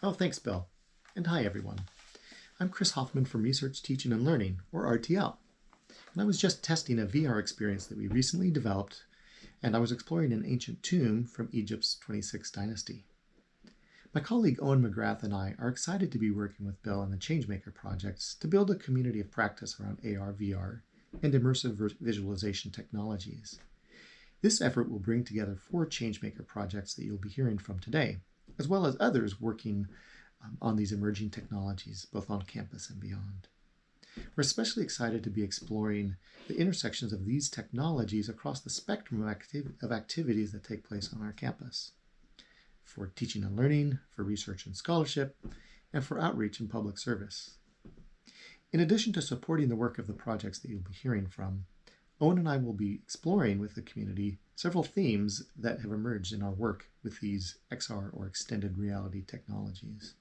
Oh, thanks, Bill. And hi, everyone. I'm Chris Hoffman from Research Teaching and Learning, or RTL. And I was just testing a VR experience that we recently developed, and I was exploring an ancient tomb from Egypt's 26th dynasty. My colleague Owen McGrath and I are excited to be working with Bill and the Changemaker projects to build a community of practice around AR, VR, and immersive visualization technologies. This effort will bring together four Changemaker projects that you'll be hearing from today, as well as others working um, on these emerging technologies, both on campus and beyond. We're especially excited to be exploring the intersections of these technologies across the spectrum of, activ of activities that take place on our campus for teaching and learning, for research and scholarship, and for outreach and public service. In addition to supporting the work of the projects that you'll be hearing from, Owen and I will be exploring with the community several themes that have emerged in our work with these XR or extended reality technologies.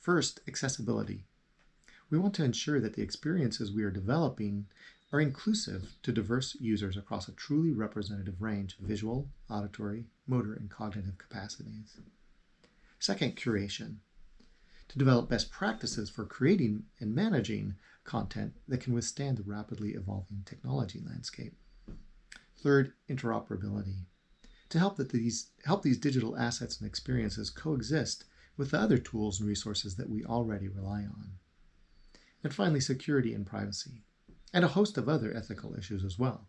First, accessibility. We want to ensure that the experiences we are developing are inclusive to diverse users across a truly representative range of visual, auditory, motor, and cognitive capacities. Second, curation. To develop best practices for creating and managing content that can withstand the rapidly evolving technology landscape. Third, interoperability. To help that these help these digital assets and experiences coexist with the other tools and resources that we already rely on. And finally, security and privacy, and a host of other ethical issues as well,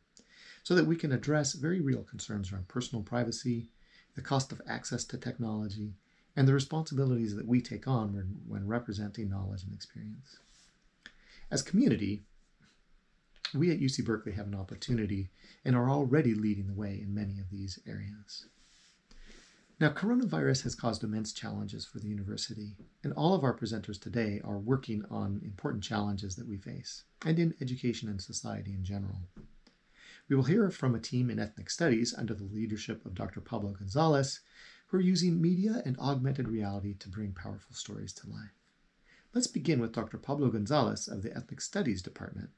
so that we can address very real concerns around personal privacy, the cost of access to technology, and the responsibilities that we take on when, when representing knowledge and experience. As community, we at UC Berkeley have an opportunity and are already leading the way in many of these areas. Now, coronavirus has caused immense challenges for the university, and all of our presenters today are working on important challenges that we face, and in education and society in general. We will hear from a team in ethnic studies under the leadership of Dr. Pablo Gonzalez, who are using media and augmented reality to bring powerful stories to life. Let's begin with Dr. Pablo Gonzalez of the Ethnic Studies Department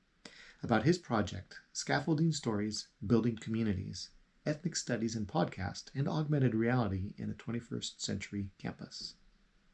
about his project, Scaffolding Stories, Building Communities, ethnic studies and podcast, and augmented reality in a 21st century campus.